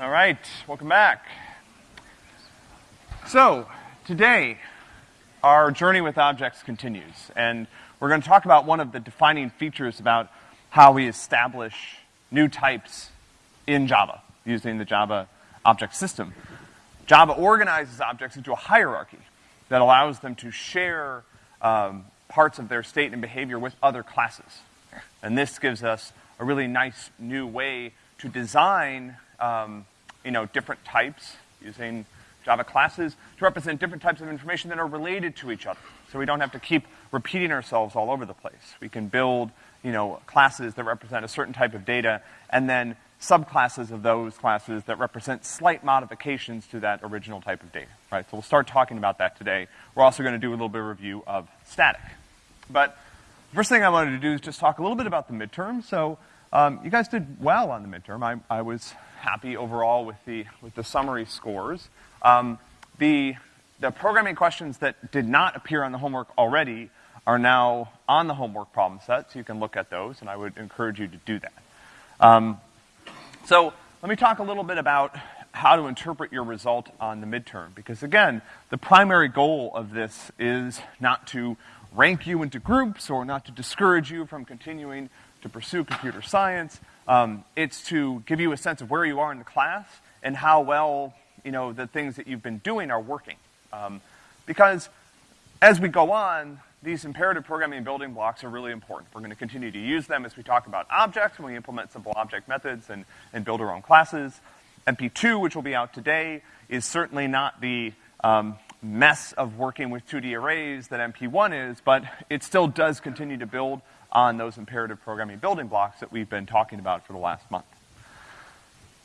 All right, welcome back. So, today, our journey with objects continues, and we're going to talk about one of the defining features about how we establish new types in Java using the Java object system. Java organizes objects into a hierarchy that allows them to share um, parts of their state and behavior with other classes. And this gives us a really nice new way to design, um, you know, different types using Java classes to represent different types of information that are related to each other. So we don't have to keep repeating ourselves all over the place. We can build, you know, classes that represent a certain type of data and then subclasses of those classes that represent slight modifications to that original type of data, right? So we'll start talking about that today. We're also going to do a little bit of review of static. But the first thing I wanted to do is just talk a little bit about the midterm. So um, you guys did well on the midterm. I, I, was happy overall with the, with the summary scores. Um, the, the programming questions that did not appear on the homework already are now on the homework problem set, so you can look at those, and I would encourage you to do that. Um, so let me talk a little bit about how to interpret your result on the midterm, because again, the primary goal of this is not to rank you into groups or not to discourage you from continuing to pursue computer science. Um, it's to give you a sense of where you are in the class and how well, you know, the things that you've been doing are working. Um, because as we go on, these imperative programming building blocks are really important. We're going to continue to use them as we talk about objects, when we implement simple object methods and, and build our own classes. MP2, which will be out today, is certainly not the um, mess of working with 2D arrays that MP1 is, but it still does continue to build on those imperative programming building blocks that we've been talking about for the last month.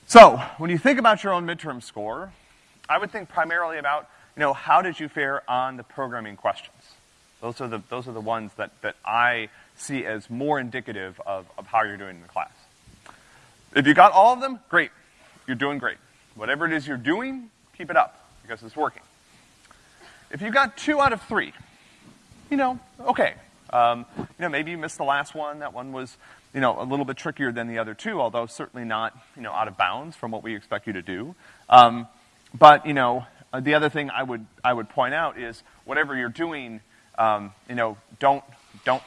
So, when you think about your own midterm score, I would think primarily about, you know, how did you fare on the programming questions? Those are the, those are the ones that, that I see as more indicative of, of how you're doing in the class. If you got all of them, great. You're doing great. Whatever it is you're doing, keep it up, because it's working. If you got two out of three, you know, okay. Um, you know, maybe you missed the last one. That one was, you know, a little bit trickier than the other two, although certainly not, you know, out of bounds from what we expect you to do. Um, but, you know, uh, the other thing I would, I would point out is whatever you're doing, um, you know, don't, don't,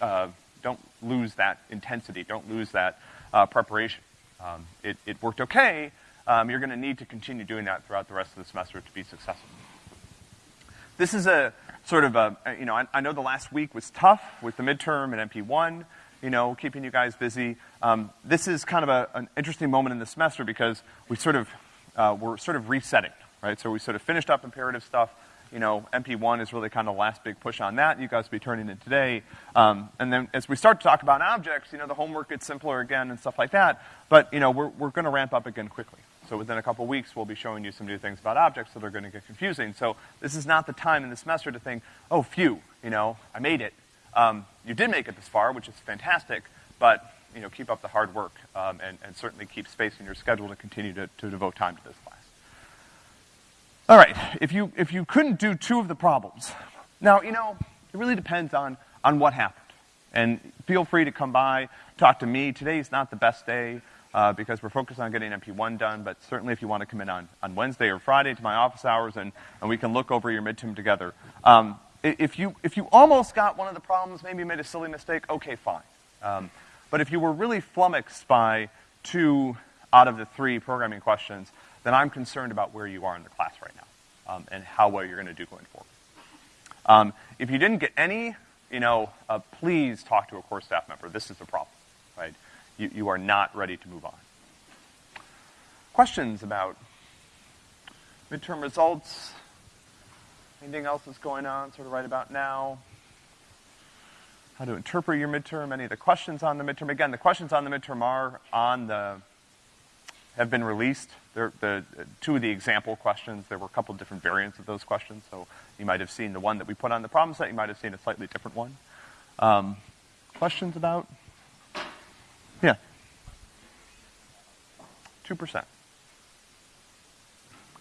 uh, don't lose that intensity. Don't lose that uh, preparation. Um, it, it worked okay. Um, you're going to need to continue doing that throughout the rest of the semester to be successful. This is a sort of a, you know, I, I, know the last week was tough with the midterm and MP1, you know, keeping you guys busy. Um, this is kind of a, an interesting moment in the semester because we sort of, uh, we're sort of resetting, right? So we sort of finished up imperative stuff. You know, MP1 is really kind of the last big push on that. You guys will be turning in today. Um, and then as we start to talk about objects, you know, the homework gets simpler again and stuff like that. But, you know, we're, we're going to ramp up again quickly. So within a couple weeks, we'll be showing you some new things about objects that are going to get confusing. So this is not the time in the semester to think, oh, phew, you know, I made it. Um, you did make it this far, which is fantastic, but, you know, keep up the hard work um, and, and, certainly keep space in your schedule to continue to, to devote time to this class. All right, if you, if you couldn't do two of the problems, now, you know, it really depends on, on what happened. And feel free to come by, talk to me. Today is not the best day uh, because we're focused on getting MP1 done, but certainly if you want to come in on, on Wednesday or Friday to my office hours and, and we can look over your midterm together. Um, if you, if you almost got one of the problems, maybe you made a silly mistake, okay, fine. Um, but if you were really flummoxed by two out of the three programming questions, then I'm concerned about where you are in the class right now um, and how well you're going to do going forward. Um, if you didn't get any, you know, uh, please talk to a core staff member. This is the problem, right? You, you are not ready to move on. Questions about midterm results? Anything else that's going on sort of right about now? How to interpret your midterm? Any of the questions on the midterm? Again, the questions on the midterm are on the, have been released. They're the, two of the example questions, there were a couple different variants of those questions, so you might have seen the one that we put on the problem set, you might have seen a slightly different one. Um, questions about? Yeah. 2%.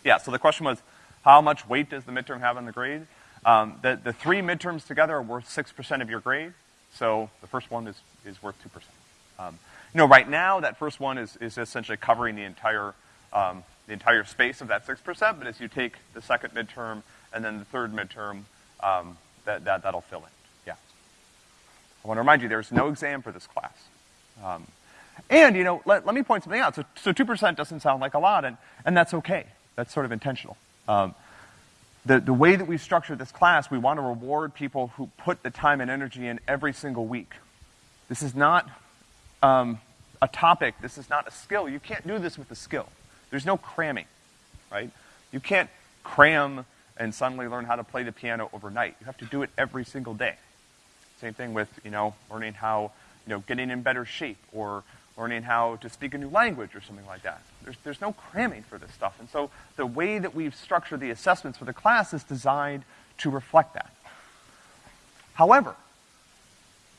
Yeah, so the question was, how much weight does the midterm have on the grade? Um, the, the three midterms together are worth 6% of your grade, so the first one is, is worth 2%. Um, you know, right now, that first one is, is essentially covering the entire um, the entire space of that 6%, but as you take the second midterm and then the third midterm, um, that, that, that'll fill it. Yeah. I want to remind you, there's no exam for this class. Um, and, you know, let, let me point something out. So, so 2% doesn't sound like a lot, and, and that's okay. That's sort of intentional. Um, the, the way that we've structured this class, we want to reward people who put the time and energy in every single week. This is not um, a topic. This is not a skill. You can't do this with a skill. There's no cramming, right? You can't cram and suddenly learn how to play the piano overnight. You have to do it every single day. Same thing with, you know, learning how, you know, getting in better shape or learning how to speak a new language or something like that. There's, there's no cramming for this stuff. And so the way that we've structured the assessments for the class is designed to reflect that. However,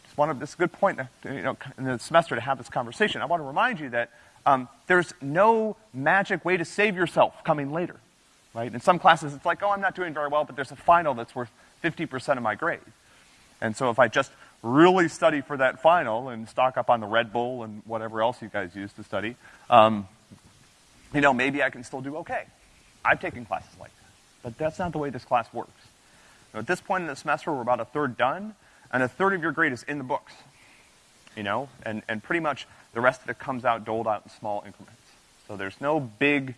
just one of, this is a good point you know, in the semester to have this conversation. I want to remind you that um, there's no magic way to save yourself coming later, right? In some classes, it's like, oh, I'm not doing very well, but there's a final that's worth 50% of my grade. And so if I just really study for that final and stock up on the Red Bull and whatever else you guys use to study, um, you know, maybe I can still do okay. I've taken classes like that. But that's not the way this class works. Now, at this point in the semester, we're about a third done, and a third of your grade is in the books. You know, and, and pretty much the rest of it comes out doled out in small increments. So there's no big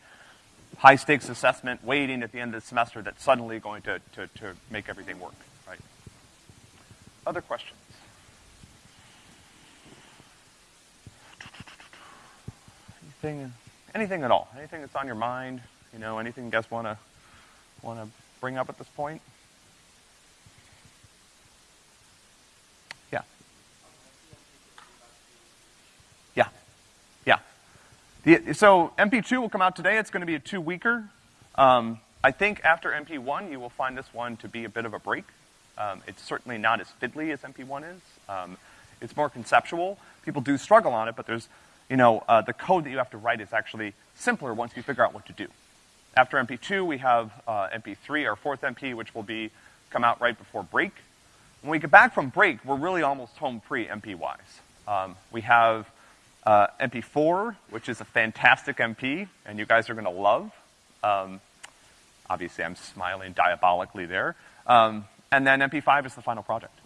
high stakes assessment waiting at the end of the semester that's suddenly going to, to, to make everything work, right? Other questions? Anything, anything at all? Anything that's on your mind? You know, anything you guys want to want to bring up at this point? Yeah. Yeah. Yeah. So MP2 will come out today. It's going to be a two-weeker. Um, I think after MP1, you will find this one to be a bit of a break. Um, it's certainly not as fiddly as MP1 is. Um, it's more conceptual. People do struggle on it, but there's you know, uh, the code that you have to write is actually simpler once you figure out what to do. After MP2, we have uh, MP3, our fourth MP, which will be come out right before break. When we get back from break, we're really almost home free MP-wise. Um, we have uh, MP4, which is a fantastic MP, and you guys are going to love. Um, obviously, I'm smiling diabolically there. Um, and then MP5 is the final project.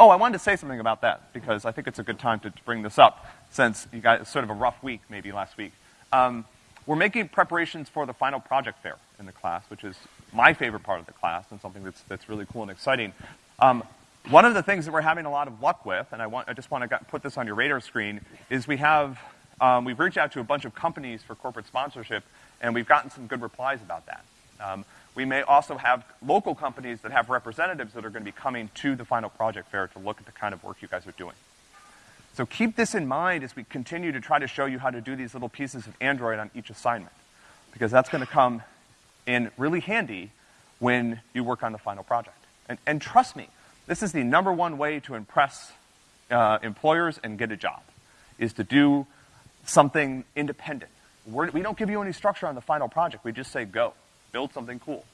Oh, I wanted to say something about that because I think it's a good time to, to bring this up since you got sort of a rough week maybe last week. Um, we're making preparations for the final project fair in the class, which is my favorite part of the class and something that's, that's really cool and exciting. Um, one of the things that we're having a lot of luck with, and I, want, I just want to put this on your radar screen, is we have, um, we've reached out to a bunch of companies for corporate sponsorship, and we've gotten some good replies about that. Um, we may also have local companies that have representatives that are going to be coming to the final project fair to look at the kind of work you guys are doing. So keep this in mind as we continue to try to show you how to do these little pieces of Android on each assignment, because that's going to come in really handy when you work on the final project. And, and trust me, this is the number one way to impress uh, employers and get a job, is to do something independent. We're, we do not give you any structure on the final project. We just say go, build something cool.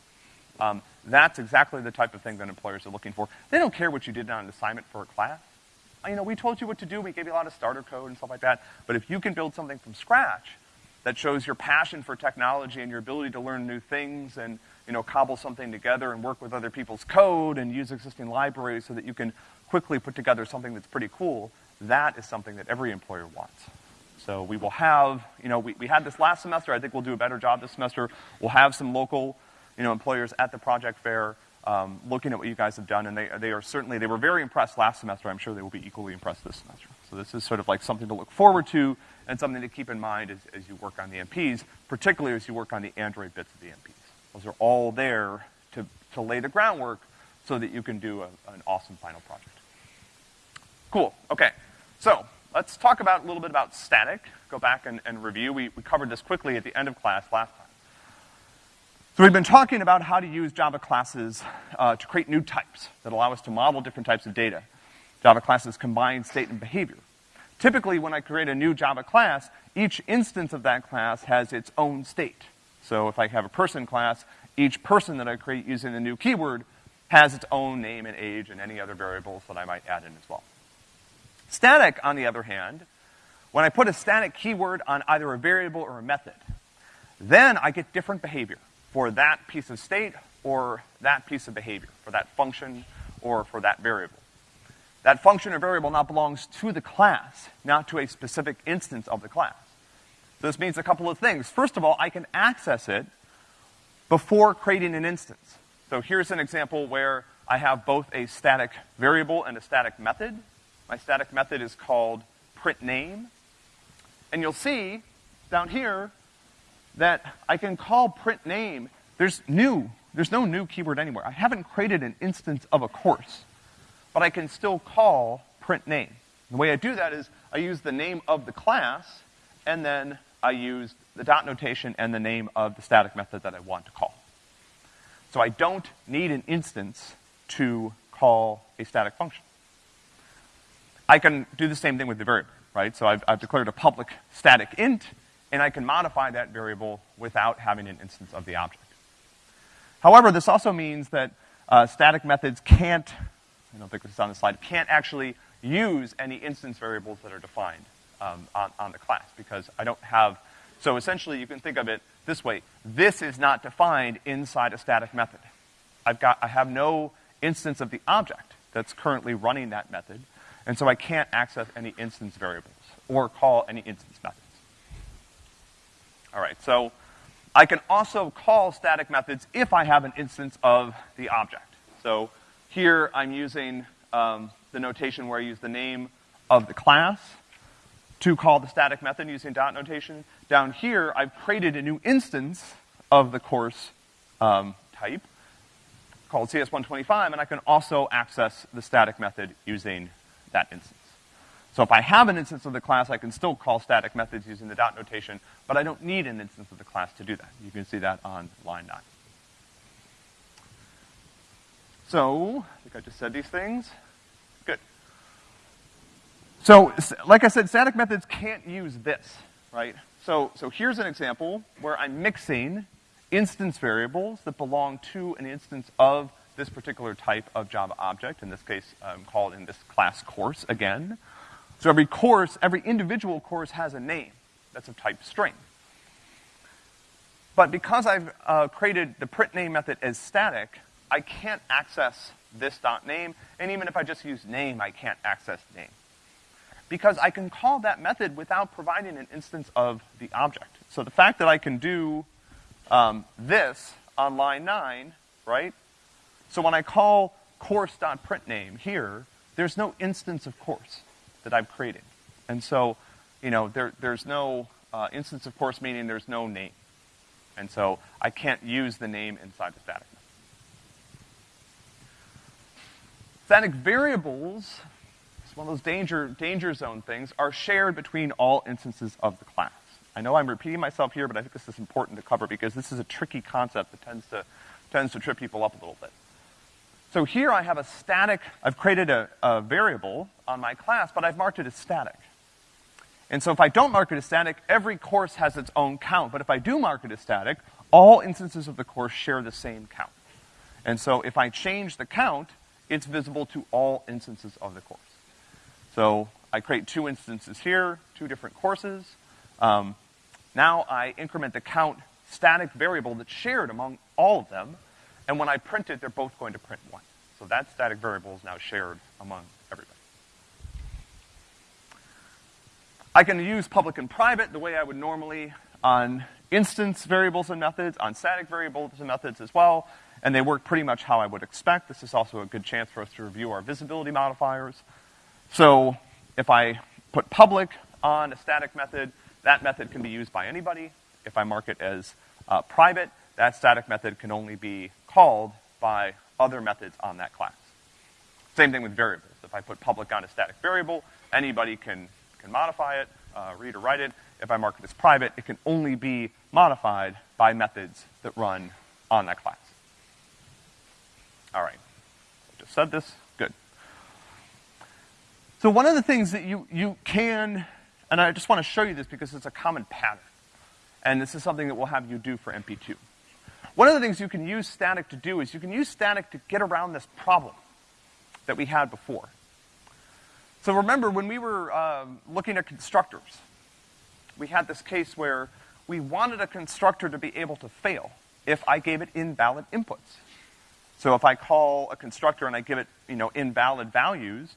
Um, that's exactly the type of thing that employers are looking for. They don't care what you did on an assignment for a class you know, we told you what to do, we gave you a lot of starter code and stuff like that, but if you can build something from scratch that shows your passion for technology and your ability to learn new things and, you know, cobble something together and work with other people's code and use existing libraries so that you can quickly put together something that's pretty cool, that is something that every employer wants. So we will have, you know, we, we had this last semester, I think we'll do a better job this semester. We'll have some local, you know, employers at the project fair um, looking at what you guys have done, and they, they are certainly, they were very impressed last semester. I'm sure they will be equally impressed this semester. So this is sort of like something to look forward to and something to keep in mind as, as you work on the MPs, particularly as you work on the Android bits of the MPs. Those are all there to, to lay the groundwork so that you can do a, an awesome final project. Cool, okay. So, let's talk about a little bit about static. Go back and, and review. We, we covered this quickly at the end of class last time. So we've been talking about how to use Java classes uh, to create new types that allow us to model different types of data. Java classes combine state and behavior. Typically, when I create a new Java class, each instance of that class has its own state. So if I have a person class, each person that I create using the new keyword has its own name and age and any other variables that I might add in as well. Static, on the other hand, when I put a static keyword on either a variable or a method, then I get different behavior for that piece of state or that piece of behavior, for that function or for that variable. That function or variable now belongs to the class, not to a specific instance of the class. So this means a couple of things. First of all, I can access it before creating an instance. So here's an example where I have both a static variable and a static method. My static method is called print name. And you'll see down here that I can call print name. There's new, there's no new keyword anywhere. I haven't created an instance of a course, but I can still call print name. The way I do that is I use the name of the class, and then I use the dot notation and the name of the static method that I want to call. So I don't need an instance to call a static function. I can do the same thing with the variable, right? So I've, I've declared a public static int, and I can modify that variable without having an instance of the object. However, this also means that uh, static methods can't, I don't think this is on the slide, can't actually use any instance variables that are defined um, on, on the class because I don't have, so essentially you can think of it this way. This is not defined inside a static method. I've got, I have no instance of the object that's currently running that method, and so I can't access any instance variables or call any instance methods. All right, so I can also call static methods if I have an instance of the object. So here I'm using um, the notation where I use the name of the class to call the static method using dot notation. Down here, I've created a new instance of the course um, type called CS125, and I can also access the static method using that instance. So if I have an instance of the class, I can still call static methods using the dot notation, but I don't need an instance of the class to do that. You can see that on line 9. So, I think I just said these things. Good. So, like I said, static methods can't use this, right? So, so here's an example where I'm mixing instance variables that belong to an instance of this particular type of Java object, in this case, um, called in this class course again. So every course, every individual course has a name that's of type string. But because I've uh, created the print name method as static, I can't access this dot name, and even if I just use name, I can't access name. Because I can call that method without providing an instance of the object. So the fact that I can do um, this on line 9, right? So when I call course.printName here, there's no instance of course that I've created. And so, you know, there, there's no uh, instance of course meaning there's no name. And so I can't use the name inside the static. Static variables, it's one of those danger, danger zone things, are shared between all instances of the class. I know I'm repeating myself here, but I think this is important to cover because this is a tricky concept that tends to, tends to trip people up a little bit. So here I have a static, I've created a, a variable on my class, but I've marked it as static. And so if I don't mark it as static, every course has its own count. But if I do mark it as static, all instances of the course share the same count. And so if I change the count, it's visible to all instances of the course. So I create two instances here, two different courses. Um, now I increment the count static variable that's shared among all of them, and when I print it, they're both going to print one. So that static variable is now shared among everybody. I can use public and private the way I would normally on instance variables and methods, on static variables and methods as well, and they work pretty much how I would expect. This is also a good chance for us to review our visibility modifiers. So if I put public on a static method, that method can be used by anybody. If I mark it as uh, private, that static method can only be called by other methods on that class. Same thing with variables. If I put public on a static variable, anybody can, can modify it, uh, read or write it. If I mark it as private, it can only be modified by methods that run on that class. All right. I just said this. Good. So one of the things that you, you can and I just want to show you this because it's a common pattern. And this is something that we'll have you do for MP2. One of the things you can use static to do is you can use static to get around this problem that we had before. So remember, when we were uh, looking at constructors, we had this case where we wanted a constructor to be able to fail if I gave it invalid inputs. So if I call a constructor and I give it, you know, invalid values,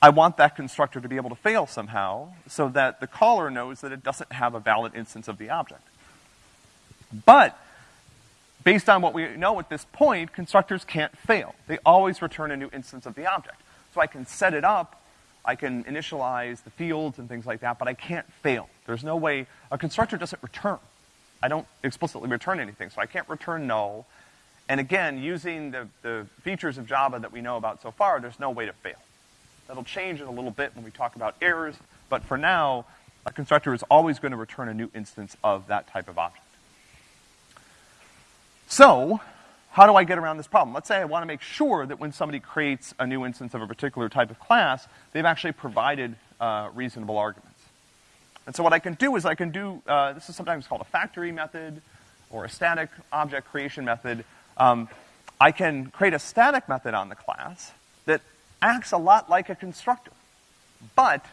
I want that constructor to be able to fail somehow so that the caller knows that it doesn't have a valid instance of the object. But based on what we know at this point, constructors can't fail. They always return a new instance of the object. So I can set it up, I can initialize the fields and things like that, but I can't fail. There's no way, a constructor doesn't return. I don't explicitly return anything, so I can't return null. And again, using the, the features of Java that we know about so far, there's no way to fail. That'll change in a little bit when we talk about errors, but for now, a constructor is always going to return a new instance of that type of object. So, how do I get around this problem? Let's say I want to make sure that when somebody creates a new instance of a particular type of class, they've actually provided uh, reasonable arguments. And so what I can do is I can do, uh, this is sometimes called a factory method or a static object creation method. Um, I can create a static method on the class that acts a lot like a constructor. But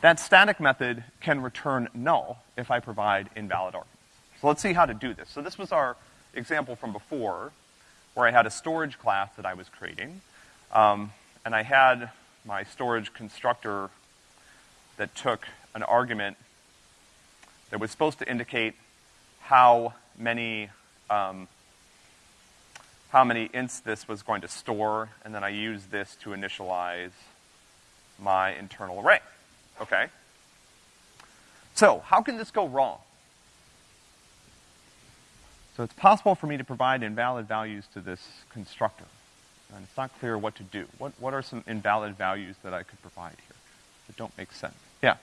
that static method can return null if I provide invalid arguments. So let's see how to do this. So this was our example from before, where I had a storage class that I was creating, um, and I had my storage constructor that took an argument that was supposed to indicate how many um, how many ints this was going to store, and then I used this to initialize my internal array. Okay? So, how can this go wrong? So it's possible for me to provide invalid values to this constructor. And it's not clear what to do. What, what are some invalid values that I could provide here that don't make sense? Yeah.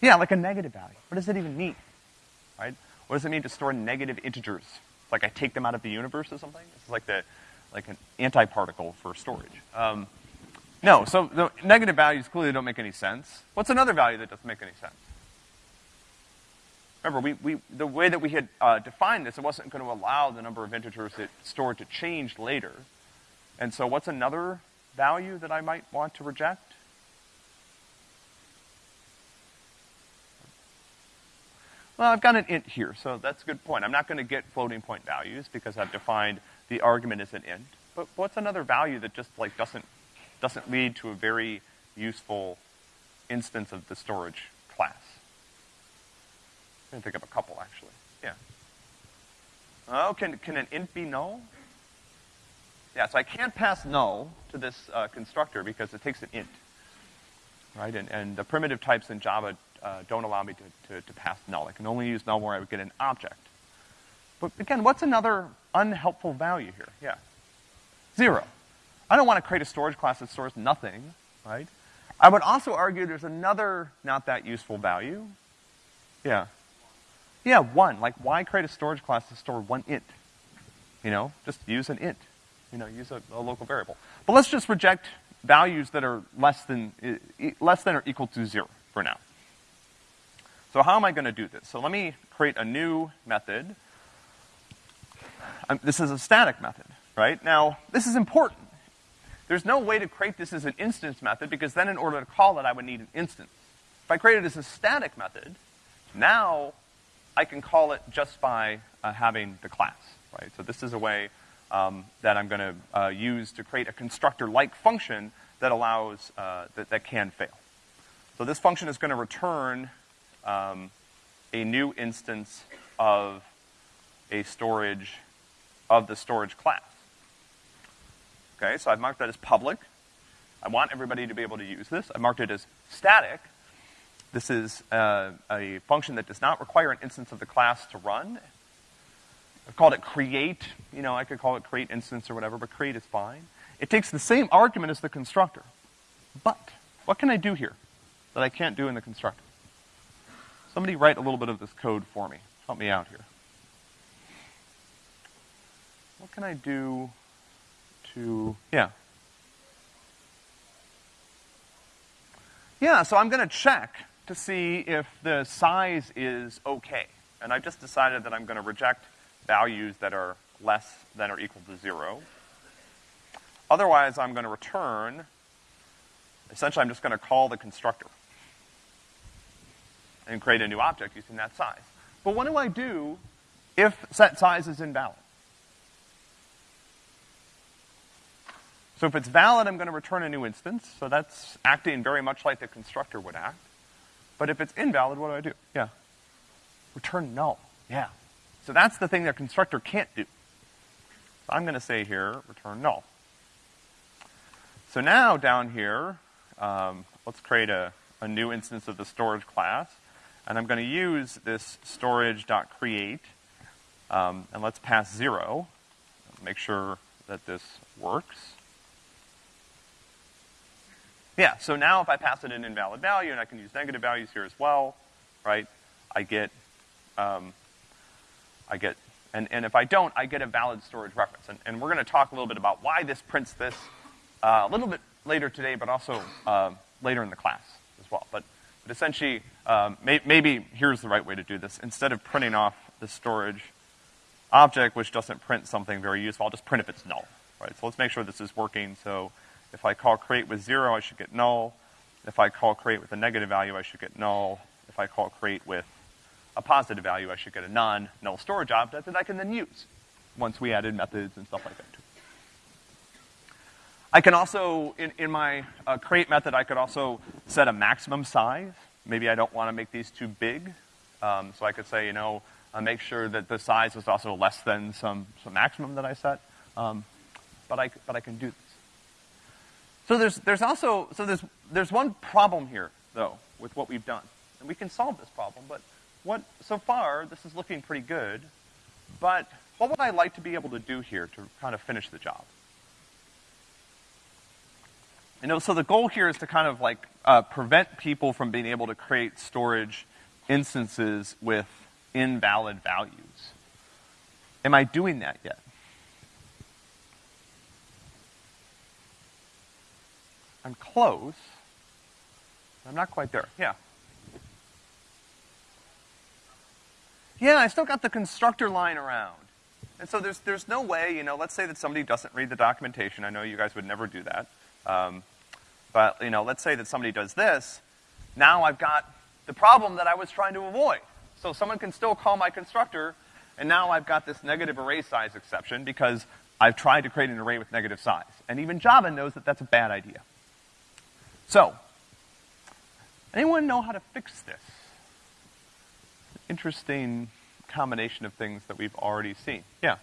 Yeah, like a negative value. What does it even mean? Right? What does it mean to store negative integers? Like I take them out of the universe or something? Is like the, like an antiparticle for storage. Um, no, so the negative values clearly don't make any sense. What's another value that doesn't make any sense? Remember, we, we, the way that we had uh, defined this, it wasn't going to allow the number of integers it stored to change later. And so what's another value that I might want to reject? Well, I've got an int here, so that's a good point. I'm not going to get floating point values because I've defined the argument as an int. But what's another value that just like doesn't doesn't lead to a very useful instance of the storage I'm gonna think of a couple, actually. Yeah. Oh, can, can an int be null? Yeah, so I can't pass null to this uh, constructor because it takes an int, right? And, and the primitive types in Java uh, don't allow me to, to, to pass null. I can only use null where I would get an object. But again, what's another unhelpful value here? Yeah. Zero. I don't want to create a storage class that stores nothing, right? I would also argue there's another not that useful value. Yeah. Yeah, one. Like, why create a storage class to store one int? You know, just use an int. You know, use a, a local variable. But let's just reject values that are less than, less than or equal to zero for now. So how am I gonna do this? So let me create a new method. Um, this is a static method, right? Now, this is important. There's no way to create this as an instance method because then in order to call it, I would need an instance. If I create it as a static method, now I can call it just by uh, having the class, right? So this is a way um, that I'm going to uh, use to create a constructor-like function that allows, uh, that, that can fail. So this function is going to return um, a new instance of a storage, of the storage class. Okay, so I've marked that as public. I want everybody to be able to use this. I marked it as static, this is uh, a function that does not require an instance of the class to run. I've called it create. You know, I could call it create instance or whatever, but create is fine. It takes the same argument as the constructor. But what can I do here that I can't do in the constructor? Somebody write a little bit of this code for me. Help me out here. What can I do to, yeah. Yeah, so I'm gonna check to see if the size is okay. And I've just decided that I'm going to reject values that are less than or equal to zero. Otherwise, I'm going to return, essentially I'm just going to call the constructor. and create a new object using that size. But what do I do if set size is invalid? So if it's valid, I'm gonna return a new instance, so that's acting very much like the constructor would act. But if it's invalid, what do I do? Yeah. Return null. Yeah. So that's the thing that constructor can't do. So I'm gonna say here, return null. So now down here, um, let's create a, a new instance of the storage class. And I'm gonna use this storage.create, um, and let's pass zero. Make sure that this works. Yeah, so now if I pass it an invalid value, and I can use negative values here as well, right, I get, um, I get, and, and if I don't, I get a valid storage reference. And, and we're gonna talk a little bit about why this prints this uh, a little bit later today, but also uh, later in the class as well. But, but essentially, um, may, maybe here's the right way to do this. Instead of printing off the storage object, which doesn't print something very useful, I'll just print if it's null, right? So let's make sure this is working. So if I call create with zero, I should get null. If I call create with a negative value, I should get null. If I call create with a positive value, I should get a non-null storage object that I can then use once we added methods and stuff like that I can also, in, in my uh, create method, I could also set a maximum size. Maybe I don't want to make these too big. Um, so I could say, you know, uh, make sure that the size is also less than some, some maximum that I set. Um, but I, but I can do this. So there's, there's also, so there's, there's one problem here, though, with what we've done. And we can solve this problem, but what, so far, this is looking pretty good. But what would I like to be able to do here to kind of finish the job? You know, so the goal here is to kind of like uh, prevent people from being able to create storage instances with invalid values. Am I doing that yet? I'm close. I'm not quite there. Yeah. Yeah, I still got the constructor line around. And so there's, there's no way, you know, let's say that somebody doesn't read the documentation. I know you guys would never do that. Um, but, you know, let's say that somebody does this. Now I've got the problem that I was trying to avoid. So someone can still call my constructor, and now I've got this negative array size exception because I've tried to create an array with negative size. And even Java knows that that's a bad idea. So, anyone know how to fix this? Interesting combination of things that we've already seen. Yeah.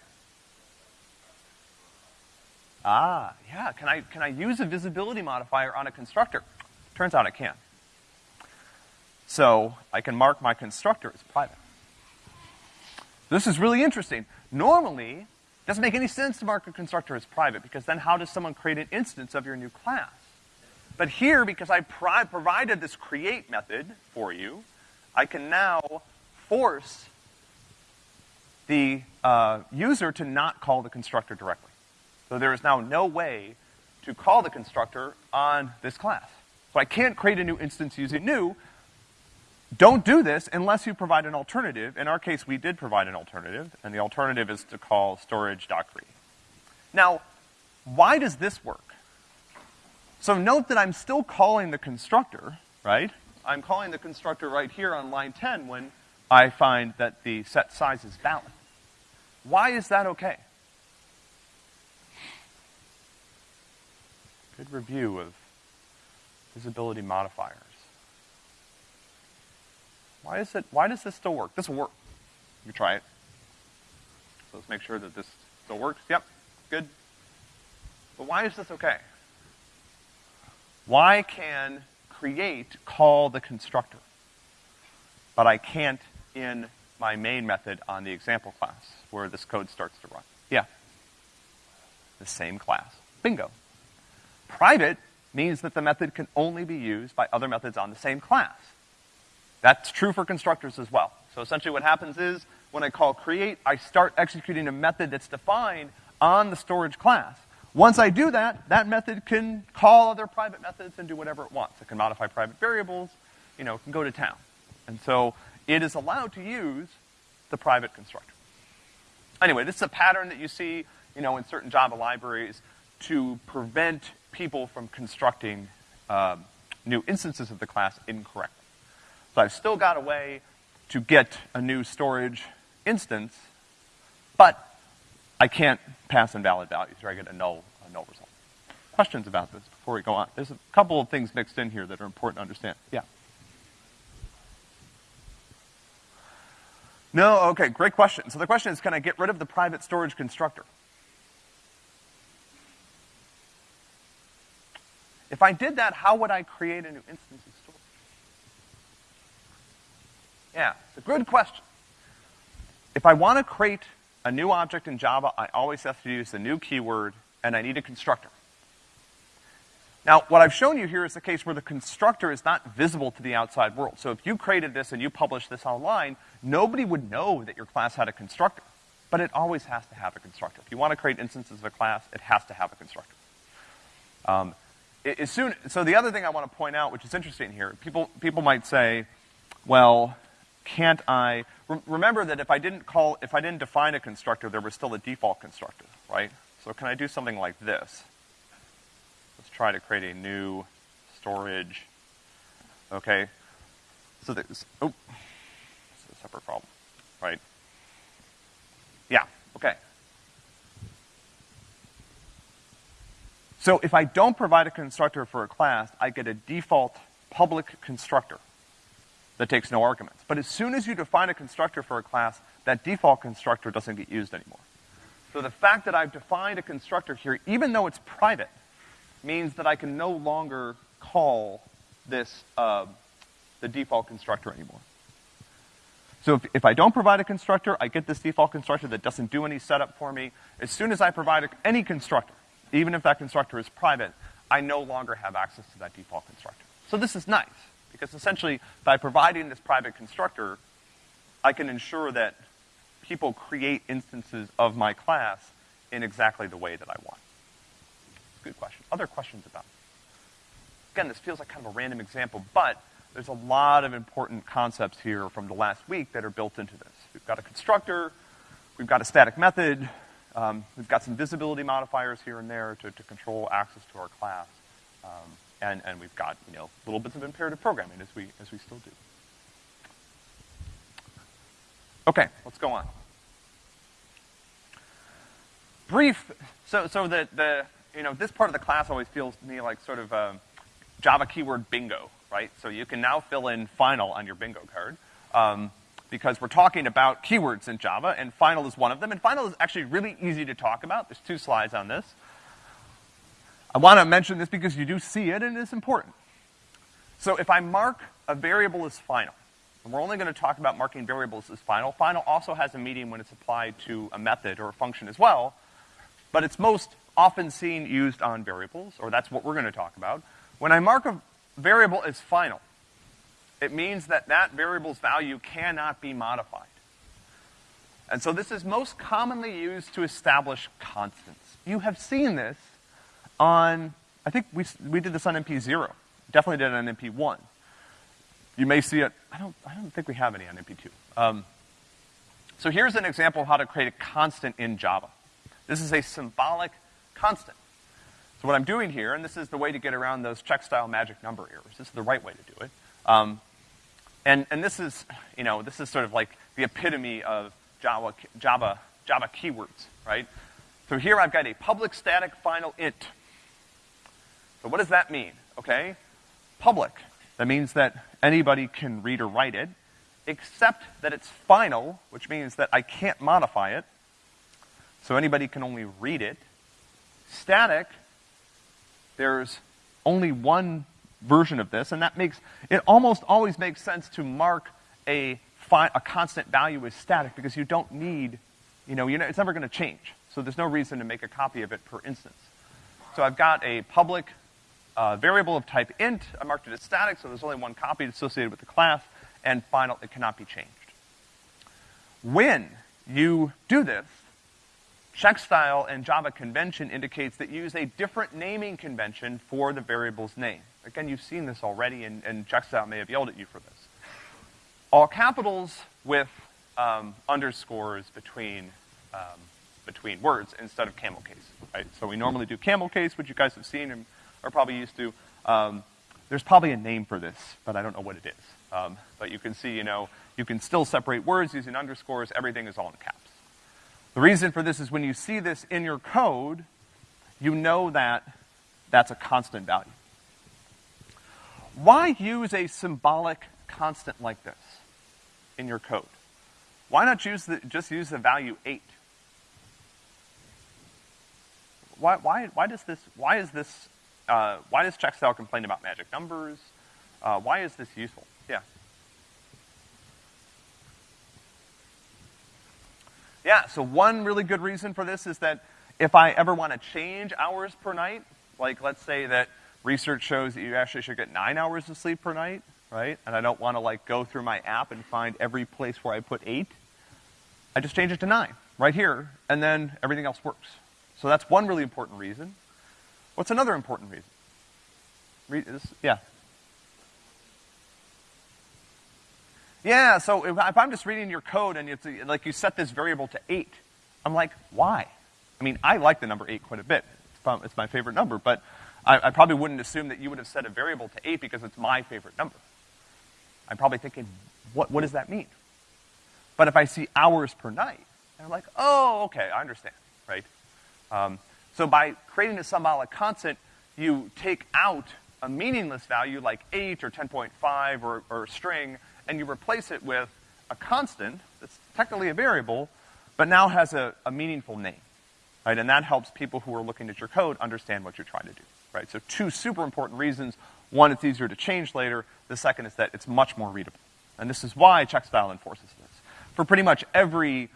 Ah, yeah, can I, can I use a visibility modifier on a constructor? Turns out I can. So I can mark my constructor as private. This is really interesting. Normally, it doesn't make any sense to mark a constructor as private because then how does someone create an instance of your new class? But here, because I provided this create method for you, I can now force the uh, user to not call the constructor directly. So there is now no way to call the constructor on this class. So I can't create a new instance using new. Don't do this unless you provide an alternative. In our case, we did provide an alternative, and the alternative is to call storage.create. Now, why does this work? So note that I'm still calling the constructor, right? I'm calling the constructor right here on line 10 when I find that the set size is valid. Why is that okay? Good review of visibility modifiers. Why is it, why does this still work? This will work. You try it. So let's make sure that this still works. Yep, good. But why is this okay? Why can create call the constructor, but I can't in my main method on the example class where this code starts to run? Yeah. The same class. Bingo. Private means that the method can only be used by other methods on the same class. That's true for constructors as well. So essentially what happens is, when I call create, I start executing a method that's defined on the storage class. Once I do that, that method can call other private methods and do whatever it wants. It can modify private variables, you know, it can go to town. And so it is allowed to use the private constructor. Anyway, this is a pattern that you see, you know, in certain Java libraries to prevent people from constructing uh, new instances of the class incorrectly. So I've still got a way to get a new storage instance, but I can't pass invalid values, or I get a null, a null result. Questions about this before we go on? There's a couple of things mixed in here that are important to understand. Yeah. No, okay, great question. So the question is, can I get rid of the private storage constructor? If I did that, how would I create a new instance of storage? Yeah, it's a good question. If I want to create a new object in Java, I always have to use the new keyword, and I need a constructor. Now, what I've shown you here is the case where the constructor is not visible to the outside world. So if you created this and you published this online, nobody would know that your class had a constructor. But it always has to have a constructor. If you want to create instances of a class, it has to have a constructor. Um, as soon, so the other thing I want to point out, which is interesting here, people, people might say, well, can't I, re remember that if I didn't call, if I didn't define a constructor, there was still a default constructor, right? So can I do something like this? Let's try to create a new storage, okay? So there's, oh, it's a separate problem, right? Yeah, okay. So if I don't provide a constructor for a class, I get a default public constructor that takes no arguments. But as soon as you define a constructor for a class, that default constructor doesn't get used anymore. So the fact that I've defined a constructor here, even though it's private, means that I can no longer call this, uh, the default constructor anymore. So if, if, I don't provide a constructor, I get this default constructor that doesn't do any setup for me. As soon as I provide a, any constructor, even if that constructor is private, I no longer have access to that default constructor. So this is nice, because essentially, by providing this private constructor, I can ensure that people create instances of my class in exactly the way that I want. Good question. Other questions about it? Again, this feels like kind of a random example, but there's a lot of important concepts here from the last week that are built into this. We've got a constructor, we've got a static method, um, we've got some visibility modifiers here and there to, to control access to our class. Um, and, and we've got, you know, little bits of imperative programming as we, as we still do. Okay, let's go on. Brief, so, so the, the, you know, this part of the class always feels to me like sort of a Java keyword bingo, right? So you can now fill in final on your bingo card. Um, because we're talking about keywords in Java, and final is one of them. And final is actually really easy to talk about. There's two slides on this. I want to mention this because you do see it and it's important. So if I mark a variable as final, and we're only going to talk about marking variables as final, final also has a meaning when it's applied to a method or a function as well, but it's most often seen used on variables, or that's what we're going to talk about. When I mark a variable as final, it means that that variable's value cannot be modified. And so this is most commonly used to establish constants. You have seen this on, I think we, we did this on MP0. Definitely did it on MP1. You may see it, I don't, I don't think we have any on MP2. Um, so here's an example of how to create a constant in Java. This is a symbolic constant. So what I'm doing here, and this is the way to get around those Checkstyle magic number errors. This is the right way to do it. Um, and, and this is, you know, this is sort of like the epitome of Java, Java, Java keywords, right? So here I've got a public static final int. So what does that mean? Okay? Public. That means that anybody can read or write it, except that it's final, which means that I can't modify it. So anybody can only read it. Static, there's only one version of this, and that makes, it almost always makes sense to mark a, a constant value as static because you don't need, you know, you know, it's never gonna change. So there's no reason to make a copy of it per instance. So I've got a public uh, variable of type int, I marked it as static, so there's only one copy associated with the class, and final, it cannot be changed. When you do this, Checkstyle and Java convention indicates that you use a different naming convention for the variable's name. Again, you've seen this already, and, and Checkstyle may have yelled at you for this. All capitals with um, underscores between um, between words instead of camel case, right? So we normally do camel case, which you guys have seen and are probably used to. Um, there's probably a name for this, but I don't know what it is. Um, but you can see, you know, you can still separate words using underscores. Everything is all in caps. The reason for this is when you see this in your code, you know that that's a constant value. Why use a symbolic constant like this in your code? Why not use the, just use the value 8? Why, why, why does this, why is this, uh, why does checkstyle complain about magic numbers? Uh, why is this useful? Yeah. Yeah, so one really good reason for this is that if I ever want to change hours per night, like let's say that research shows that you actually should get nine hours of sleep per night, right? And I don't want to like go through my app and find every place where I put eight. I just change it to nine, right here, and then everything else works. So that's one really important reason. What's another important reason? Re yeah. Yeah, so if, if, I'm just reading your code and it's like you set this variable to eight, I'm like, why? I mean, I like the number eight quite a bit. It's, my favorite number, but I, I, probably wouldn't assume that you would have set a variable to eight because it's my favorite number. I'm probably thinking, what, what does that mean? But if I see hours per night, I'm like, oh, okay, I understand, right? Um, so by creating a symbolic constant, you take out a meaningless value like 8 or 10.5 or, or a string, and you replace it with a constant that's technically a variable, but now has a, a meaningful name, right? And that helps people who are looking at your code understand what you're trying to do, right? So two super important reasons. One, it's easier to change later. The second is that it's much more readable. And this is why checkstyle enforces this. For pretty much every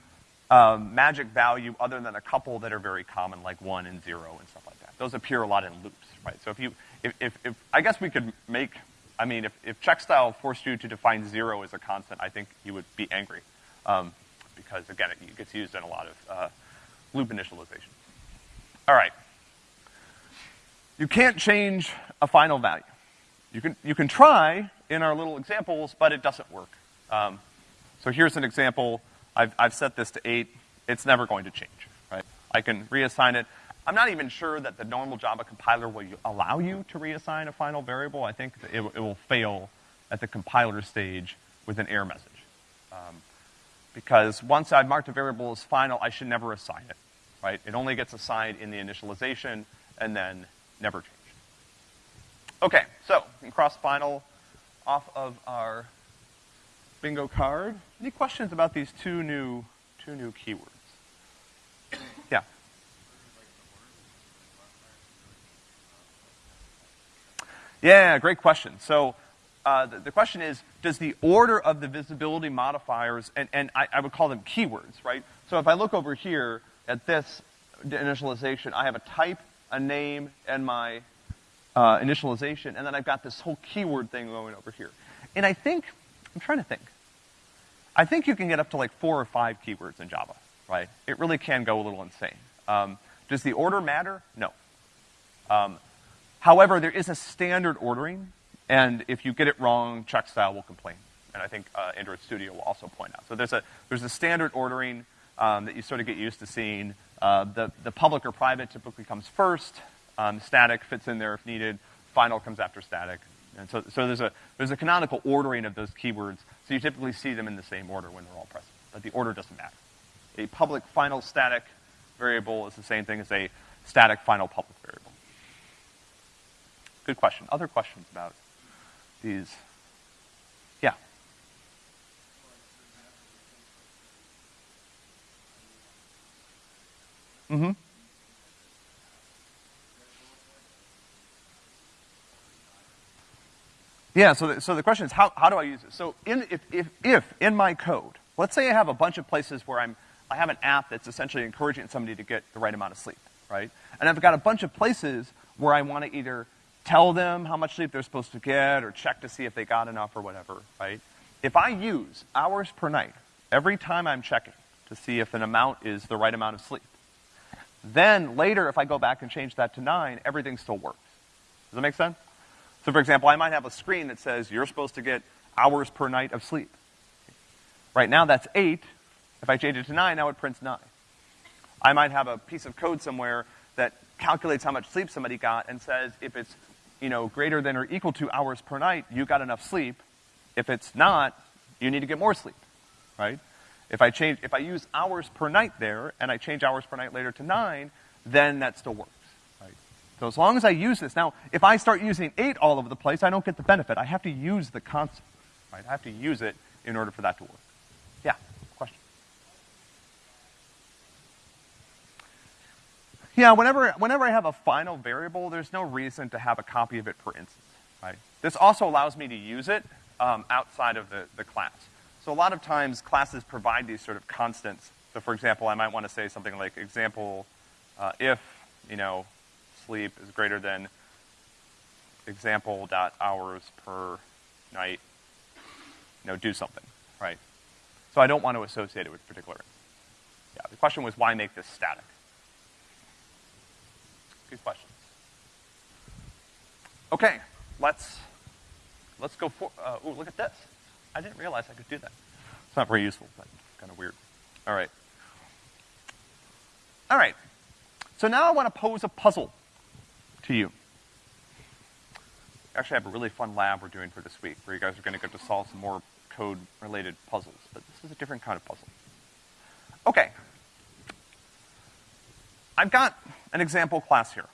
um, magic value other than a couple that are very common, like one and zero and stuff like that. Those appear a lot in loops, right? So if you, if, if, if I guess we could make, I mean, if, if checkstyle forced you to define zero as a constant, I think you would be angry. Um, because again, it, it, gets used in a lot of uh, loop initialization. All right. You can't change a final value. You can, you can try in our little examples, but it doesn't work. Um, so here's an example. I've, I've set this to eight. It's never going to change, right? I can reassign it. I'm not even sure that the normal Java compiler will allow you to reassign a final variable. I think it, it will fail at the compiler stage with an error message. Um, because once I've marked a variable as final, I should never assign it, right? It only gets assigned in the initialization and then never changed. Okay, so we can cross final off of our bingo card. Any questions about these two new, two new keywords? Yeah. Yeah, great question. So uh, the, the, question is, does the order of the visibility modifiers, and, and I, I, would call them keywords, right? So if I look over here at this initialization, I have a type, a name, and my uh, initialization, and then I've got this whole keyword thing going over here. And I think, I'm trying to think. I think you can get up to like four or five keywords in Java, right? It really can go a little insane. Um, does the order matter? No. Um, however, there is a standard ordering, and if you get it wrong, checkstyle will complain. And I think uh, Android Studio will also point out. So there's a, there's a standard ordering um, that you sort of get used to seeing. Uh, the, the public or private typically comes first. Um, static fits in there if needed. Final comes after static. And so, so there's, a, there's a canonical ordering of those keywords, so you typically see them in the same order when they're all present. But the order doesn't matter. A public final static variable is the same thing as a static final public variable. Good question. Other questions about these? Yeah. Mm-hmm. Yeah, so the, so the question is, how, how do I use it? So in, if, if, if in my code, let's say I have a bunch of places where I'm, I have an app that's essentially encouraging somebody to get the right amount of sleep, right? And I've got a bunch of places where I want to either tell them how much sleep they're supposed to get or check to see if they got enough or whatever, right? If I use hours per night every time I'm checking to see if an amount is the right amount of sleep, then later if I go back and change that to nine, everything still works. Does that make sense? So for example, I might have a screen that says you're supposed to get hours per night of sleep. Right now that's eight. If I change it to nine, now it prints nine. I might have a piece of code somewhere that calculates how much sleep somebody got and says if it's, you know, greater than or equal to hours per night, you got enough sleep. If it's not, you need to get more sleep, right? If I change, if I use hours per night there, and I change hours per night later to nine, then that still works? So as long as I use this, now, if I start using eight all over the place, I don't get the benefit. I have to use the constant, right? I have to use it in order for that to work. Yeah, question? Yeah, whenever, whenever I have a final variable, there's no reason to have a copy of it per instance, right? This also allows me to use it um, outside of the, the class. So a lot of times classes provide these sort of constants. So for example, I might want to say something like example, uh, if, you know, sleep is greater than example dot hours per night, you know, do something, right? So I don't want to associate it with particular. Yeah, the question was why make this static? Good question. Okay, let's let's go for. Uh, oh, look at this. I didn't realize I could do that. It's not very useful, but kind of weird. All right. All right. So now I want to pose a puzzle to you. Actually, I have a really fun lab we're doing for this week, where you guys are going to get to solve some more code-related puzzles. But this is a different kind of puzzle. Okay. I've got an example class here.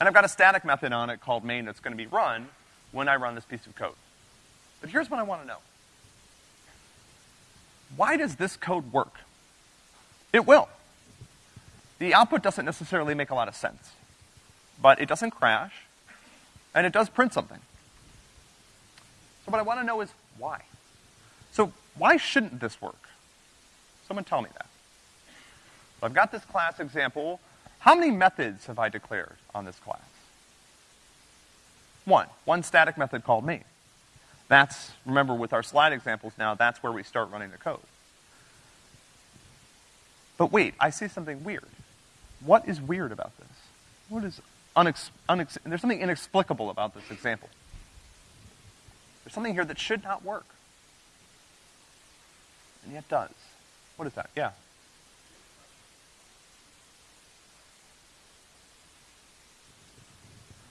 And I've got a static method on it called main that's going to be run when I run this piece of code. But here's what I want to know. Why does this code work? It will. The output doesn't necessarily make a lot of sense. But it doesn't crash, and it does print something. So what I want to know is why? So why shouldn't this work? Someone tell me that. So I've got this class example. How many methods have I declared on this class? One. One static method called main. That's, remember with our slide examples now, that's where we start running the code. But wait, I see something weird. What is weird about this? What is unex, unex, there's something inexplicable about this example. There's something here that should not work. And yet does. What is that? Yeah.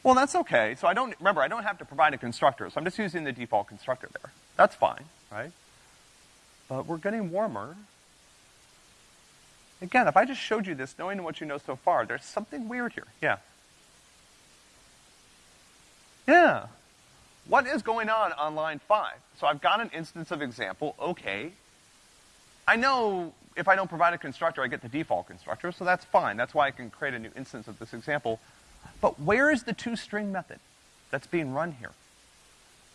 Well, that's okay. So I don't, remember, I don't have to provide a constructor, so I'm just using the default constructor there. That's fine, right? But we're getting warmer. Again, if I just showed you this, knowing what you know so far, there's something weird here. Yeah. Yeah. What is going on on line five? So I've got an instance of example, okay. I know if I don't provide a constructor, I get the default constructor, so that's fine. That's why I can create a new instance of this example. But where is the toString method that's being run here?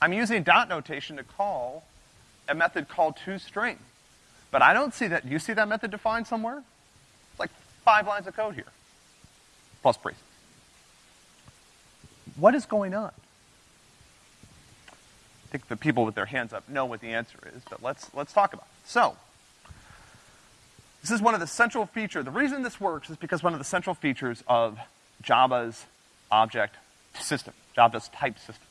I'm using dot notation to call a method called toString. But I don't see that. Do you see that method defined somewhere? It's like five lines of code here. Plus braces. What is going on? I think the people with their hands up know what the answer is, but let's, let's talk about it. So, this is one of the central features. The reason this works is because one of the central features of Java's object system, Java's type system.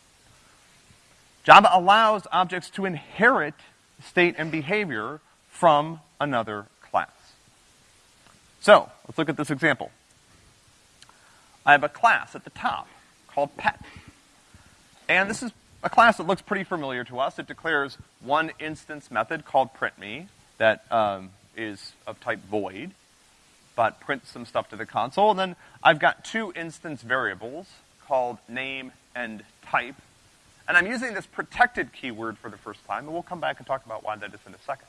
Java allows objects to inherit state and behavior from another class. So, let's look at this example. I have a class at the top called pet. And this is a class that looks pretty familiar to us. It declares one instance method called printMe that um, is of type void, but prints some stuff to the console. And then I've got two instance variables called name and type. And I'm using this protected keyword for the first time, and we'll come back and talk about why that is in a second.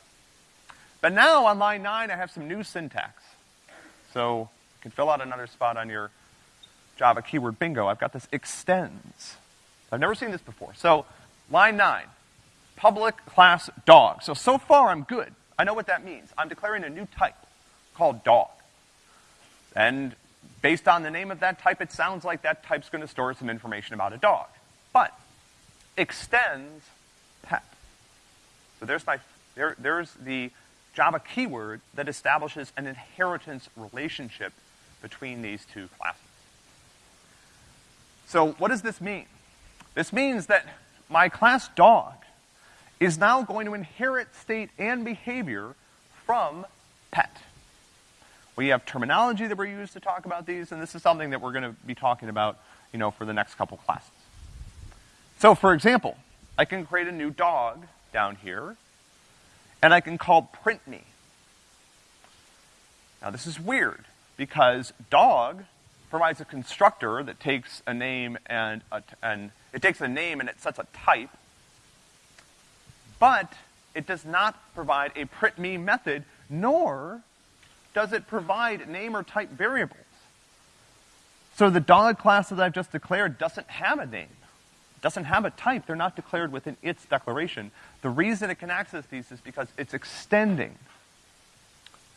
But now on line nine, I have some new syntax. So you can fill out another spot on your Java keyword bingo, I've got this extends. I've never seen this before. So, line nine, public class dog. So, so far I'm good. I know what that means. I'm declaring a new type called dog. And based on the name of that type, it sounds like that type's gonna store some information about a dog. But, extends pet. So there's my, there, there's the Java keyword that establishes an inheritance relationship between these two classes. So what does this mean? This means that my class dog is now going to inherit state and behavior from pet. We have terminology that we use to talk about these, and this is something that we're going to be talking about, you know, for the next couple classes. So, for example, I can create a new dog down here, and I can call print me. Now this is weird, because dog provides a constructor that takes a name and, a, and it takes a name and it sets a type, but it does not provide a print me method, nor does it provide name or type variables. So the dog class that I've just declared doesn't have a name, doesn't have a type. They're not declared within its declaration. The reason it can access these is because it's extending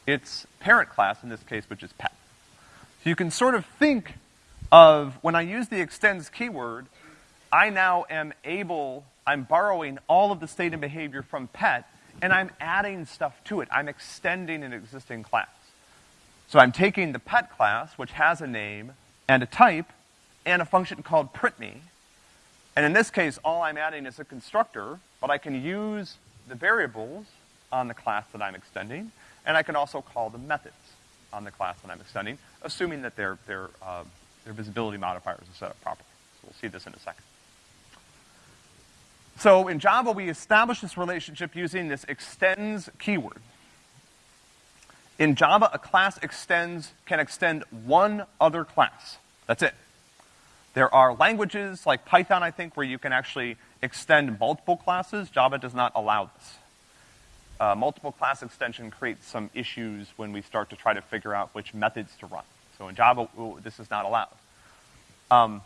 its parent class, in this case, which is pet. So you can sort of think of, when I use the extends keyword, I now am able, I'm borrowing all of the state and behavior from pet, and I'm adding stuff to it. I'm extending an existing class. So I'm taking the pet class, which has a name and a type, and a function called printme, and in this case, all I'm adding is a constructor, but I can use the variables on the class that I'm extending, and I can also call the methods on the class that I'm extending, assuming that their, their, uh, their visibility modifiers are set up properly. So we'll see this in a second. So in Java, we establish this relationship using this extends keyword. In Java, a class extends, can extend one other class. That's it. There are languages like Python, I think, where you can actually extend multiple classes. Java does not allow this. Uh, multiple class extension creates some issues when we start to try to figure out which methods to run. So in Java, this is not allowed. Um,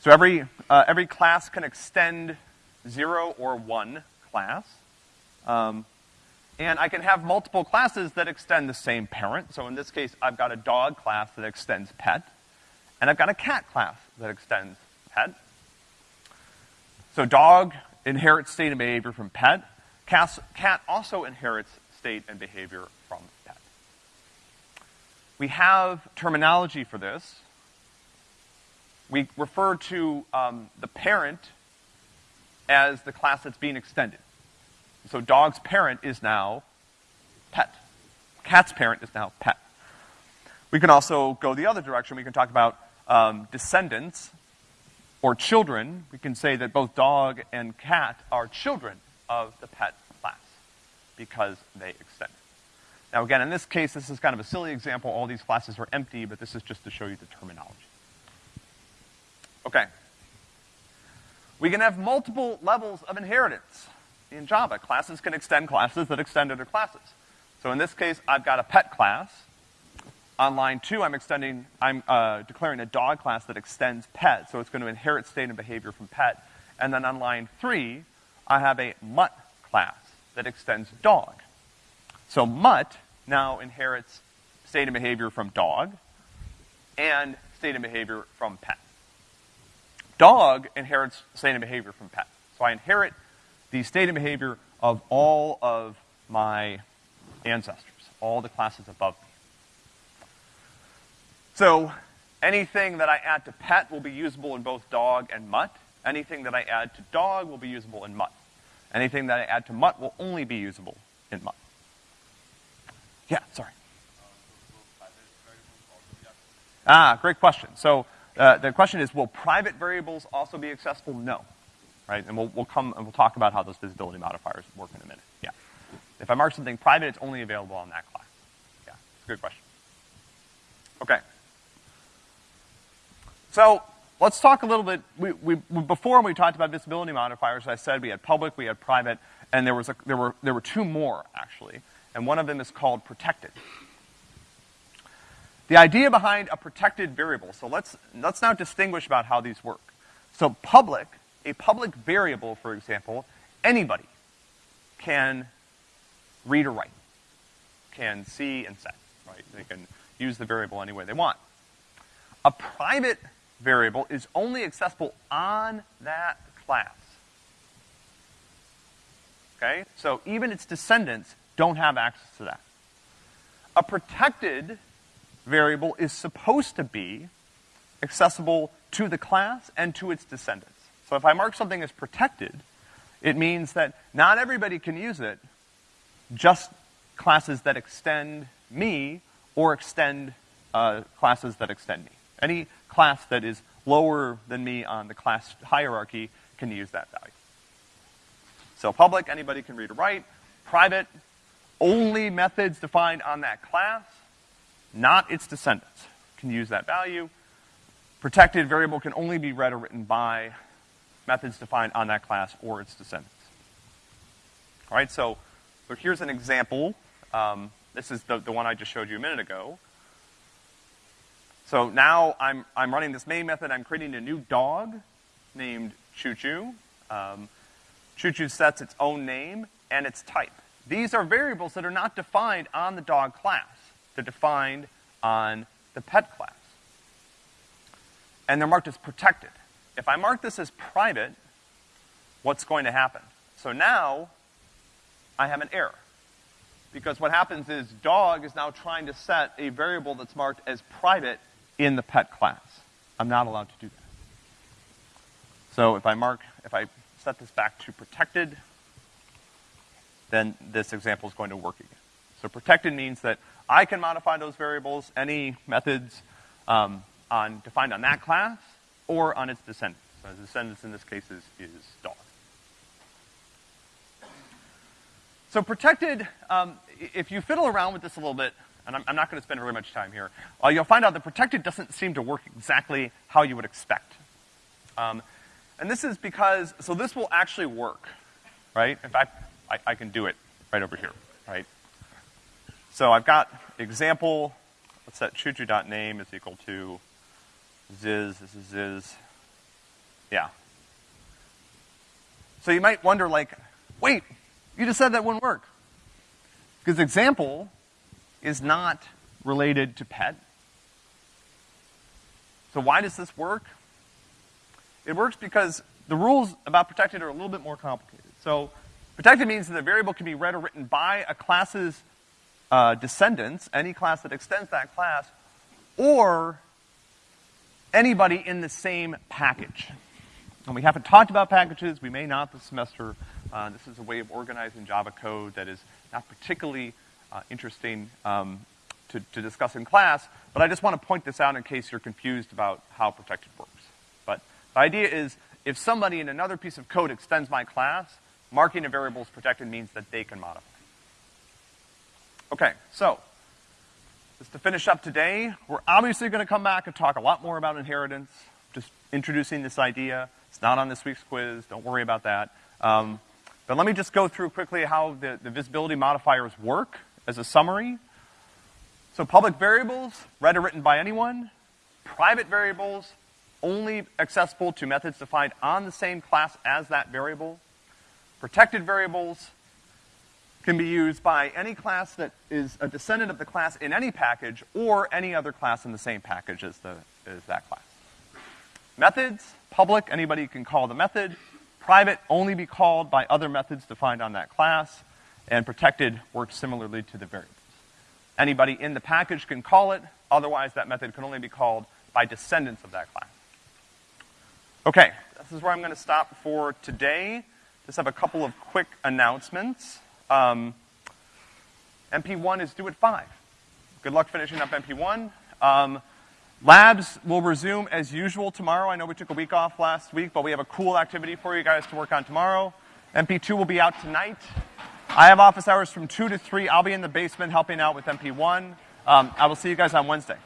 so every, uh, every class can extend zero or one class. Um, and I can have multiple classes that extend the same parent. So in this case, I've got a dog class that extends pet. And I've got a cat class that extends pet. So dog inherits state and behavior from pet. Cat also inherits state and behavior from pet. We have terminology for this. We refer to um, the parent as the class that's being extended. So dog's parent is now pet. Cat's parent is now pet. We can also go the other direction. We can talk about um, descendants or children. We can say that both dog and cat are children of the pet class because they extend. Now again, in this case, this is kind of a silly example. All these classes are empty, but this is just to show you the terminology. Okay. We can have multiple levels of inheritance in Java. Classes can extend classes that extend other classes. So in this case, I've got a pet class. On line two, I'm extending, I'm uh, declaring a dog class that extends pet, so it's going to inherit state and behavior from pet. And then on line three, I have a mutt class that extends dog. So mutt now inherits state and behavior from dog and state and behavior from pet. Dog inherits state and behavior from pet. So I inherit the state and behavior of all of my ancestors, all the classes above me. So anything that I add to pet will be usable in both dog and mutt. Anything that I add to dog will be usable in mutt. Anything that I add to mutt will only be usable in mutt. Yeah, sorry. Ah, great question. So uh, the question is, will private variables also be accessible? No. Right? And we'll, we'll come and we'll talk about how those visibility modifiers work in a minute. Yeah. If I mark something private, it's only available on that class. Yeah, it's a good question. Okay. So let's talk a little bit. We, we, before we talked about visibility modifiers, I said we had public, we had private, and there was a, there were there were two more actually, and one of them is called protected. The idea behind a protected variable. So let's let's now distinguish about how these work. So public, a public variable, for example, anybody can read or write, can see and set, right? They can use the variable any way they want. A private variable is only accessible on that class. Okay? So even its descendants don't have access to that. A protected variable is supposed to be accessible to the class and to its descendants. So if I mark something as protected, it means that not everybody can use it, just classes that extend me or extend uh, classes that extend me. Any class that is lower than me on the class hierarchy can use that value. So public, anybody can read or write. Private, only methods defined on that class, not its descendants, can use that value. Protected variable can only be read or written by methods defined on that class or its descendants. All right, so, so here's an example. Um, this is the, the one I just showed you a minute ago. So now I'm, I'm running this main method. I'm creating a new dog named Choo Choo. Um, Choo Choo sets its own name and its type. These are variables that are not defined on the dog class. They're defined on the pet class. And they're marked as protected. If I mark this as private, what's going to happen? So now, I have an error. Because what happens is dog is now trying to set a variable that's marked as private in the pet class. I'm not allowed to do that. So if I mark, if I set this back to protected, then this example is going to work again. So protected means that I can modify those variables, any methods um, on, defined on that class, or on its descendants. So the descendants in this case is, is dog. So protected, um, if you fiddle around with this a little bit, and I'm, I'm not going to spend very much time here, uh, you'll find out that protected doesn't seem to work exactly how you would expect. Um, and this is because, so this will actually work, right? In fact, I, I can do it right over here, right? So I've got example, let's set choo-choo.name is equal to ziz, this is ziz, yeah. So you might wonder like, wait, you just said that wouldn't work. Because example is not related to pet. So why does this work? It works because the rules about protected are a little bit more complicated. So protected means that a variable can be read or written by a class's uh, descendants, any class that extends that class, or anybody in the same package. And we haven't talked about packages, we may not this semester. Uh, this is a way of organizing Java code that is not particularly uh, interesting um, to, to discuss in class, but I just want to point this out in case you're confused about how protected works. But the idea is, if somebody in another piece of code extends my class, marking a variable as protected means that they can modify. Okay, so, just to finish up today, we're obviously gonna come back and talk a lot more about inheritance, just introducing this idea. It's not on this week's quiz, don't worry about that. Um, but let me just go through quickly how the, the visibility modifiers work as a summary. So public variables, read or written by anyone. Private variables, only accessible to methods defined on the same class as that variable. Protected variables can be used by any class that is a descendant of the class in any package or any other class in the same package as, the, as that class. Methods, public, anybody can call the method. Private, only be called by other methods defined on that class. And protected works similarly to the variables. Anybody in the package can call it, otherwise that method can only be called by descendants of that class. Okay, this is where I'm gonna stop for today. Just have a couple of quick announcements. Um, MP1 is due at 5. Good luck finishing up MP1. Um, Labs will resume as usual tomorrow. I know we took a week off last week, but we have a cool activity for you guys to work on tomorrow. MP2 will be out tonight. I have office hours from 2 to 3. I'll be in the basement helping out with MP1. Um, I will see you guys on Wednesday.